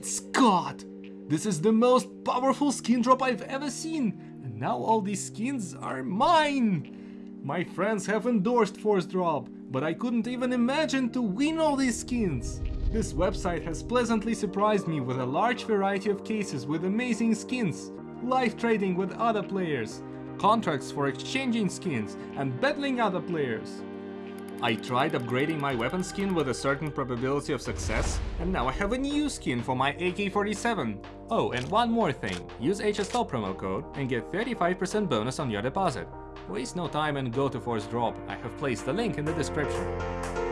Great Scott! This is the most powerful skin drop I've ever seen! And now all these skins are mine! My friends have endorsed Force Drop, but I couldn't even imagine to win all these skins! This website has pleasantly surprised me with a large variety of cases with amazing skins, live trading with other players, contracts for exchanging skins and battling other players. I tried upgrading my weapon skin with a certain probability of success, and now I have a new skin for my AK-47. Oh, and one more thing, use HSL promo code and get 35% bonus on your deposit. Waste no time and go to Force Drop, I have placed the link in the description.